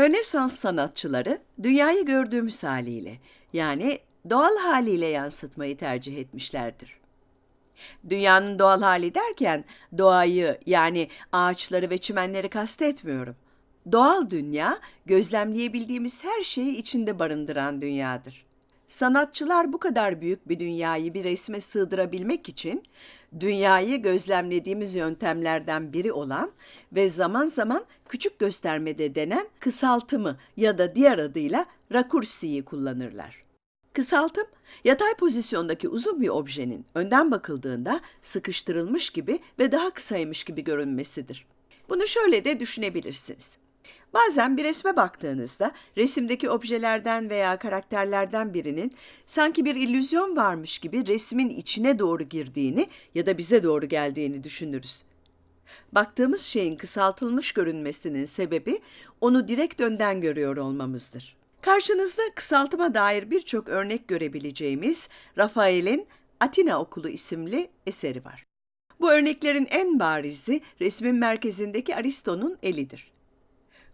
Rönesans sanatçıları dünyayı gördüğümüz haliyle yani doğal haliyle yansıtmayı tercih etmişlerdir. Dünyanın doğal hali derken doğayı yani ağaçları ve çimenleri kastetmiyorum. Doğal dünya gözlemleyebildiğimiz her şeyi içinde barındıran dünyadır. Sanatçılar bu kadar büyük bir dünyayı bir resme sığdırabilmek için dünyayı gözlemlediğimiz yöntemlerden biri olan ve zaman zaman küçük göstermede denen kısaltımı ya da diğer adıyla rakursiyi kullanırlar. Kısaltım, yatay pozisyondaki uzun bir objenin önden bakıldığında sıkıştırılmış gibi ve daha kısaymış gibi görünmesidir. Bunu şöyle de düşünebilirsiniz. Bazen bir resme baktığınızda resimdeki objelerden veya karakterlerden birinin sanki bir illüzyon varmış gibi resmin içine doğru girdiğini ya da bize doğru geldiğini düşünürüz. Baktığımız şeyin kısaltılmış görünmesinin sebebi onu direkt önden görüyor olmamızdır. Karşınızda kısaltıma dair birçok örnek görebileceğimiz Rafael'in Atina Okulu isimli eseri var. Bu örneklerin en barizi resmin merkezindeki Aristo'nun elidir.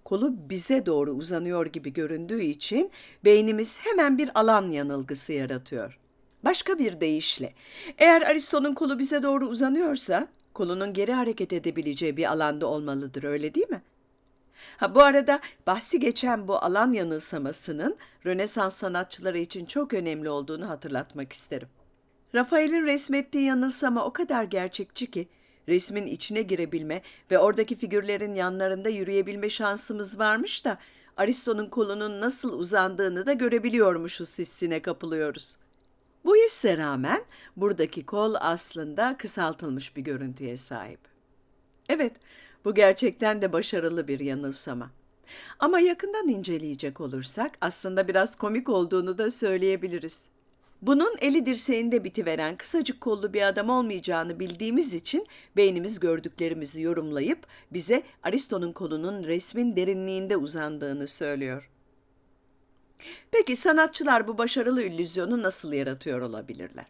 Kolu bize doğru uzanıyor gibi göründüğü için beynimiz hemen bir alan yanılgısı yaratıyor. Başka bir deyişle, eğer Aristo'nun kolu bize doğru uzanıyorsa, kolunun geri hareket edebileceği bir alanda olmalıdır, öyle değil mi? Ha, bu arada bahsi geçen bu alan yanılsamasının Rönesans sanatçıları için çok önemli olduğunu hatırlatmak isterim. Rafael'in resmettiği yanılsama o kadar gerçekçi ki resmin içine girebilme ve oradaki figürlerin yanlarında yürüyebilme şansımız varmış da Aristo'nun kolunun nasıl uzandığını da görebiliyormuşuz hissine kapılıyoruz. Bu hisse rağmen buradaki kol aslında kısaltılmış bir görüntüye sahip. Evet, bu gerçekten de başarılı bir yanılsama. Ama yakından inceleyecek olursak aslında biraz komik olduğunu da söyleyebiliriz. Bunun eli dirseğinde bitiveren kısacık kollu bir adam olmayacağını bildiğimiz için beynimiz gördüklerimizi yorumlayıp bize Aristo'nun kolunun resmin derinliğinde uzandığını söylüyor. Peki sanatçılar bu başarılı illüzyonu nasıl yaratıyor olabilirler?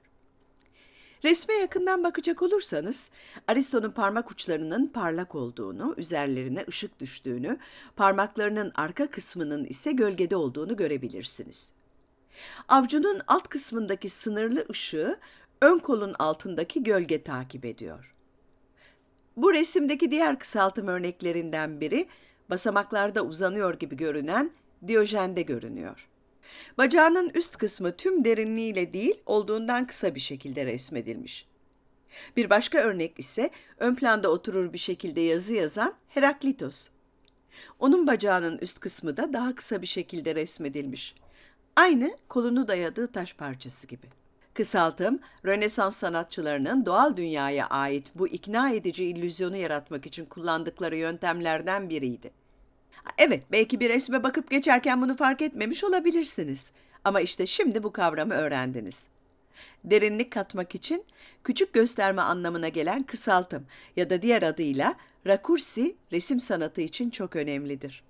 Resme yakından bakacak olursanız Aristo'nun parmak uçlarının parlak olduğunu, üzerlerine ışık düştüğünü, parmaklarının arka kısmının ise gölgede olduğunu görebilirsiniz. Avcunun alt kısmındaki sınırlı ışığı ön kolun altındaki gölge takip ediyor. Bu resimdeki diğer kısaltım örneklerinden biri basamaklarda uzanıyor gibi görünen Diyojen'de görünüyor. Bacağının üst kısmı tüm derinliğiyle değil olduğundan kısa bir şekilde resmedilmiş. Bir başka örnek ise ön planda oturur bir şekilde yazı yazan Heraklitos. Onun bacağının üst kısmı da daha kısa bir şekilde resmedilmiş. Aynı kolunu dayadığı taş parçası gibi. Kısaltım, Rönesans sanatçılarının doğal dünyaya ait bu ikna edici illüzyonu yaratmak için kullandıkları yöntemlerden biriydi. Evet, belki bir resme bakıp geçerken bunu fark etmemiş olabilirsiniz. Ama işte şimdi bu kavramı öğrendiniz. Derinlik katmak için küçük gösterme anlamına gelen kısaltım ya da diğer adıyla rakursi resim sanatı için çok önemlidir.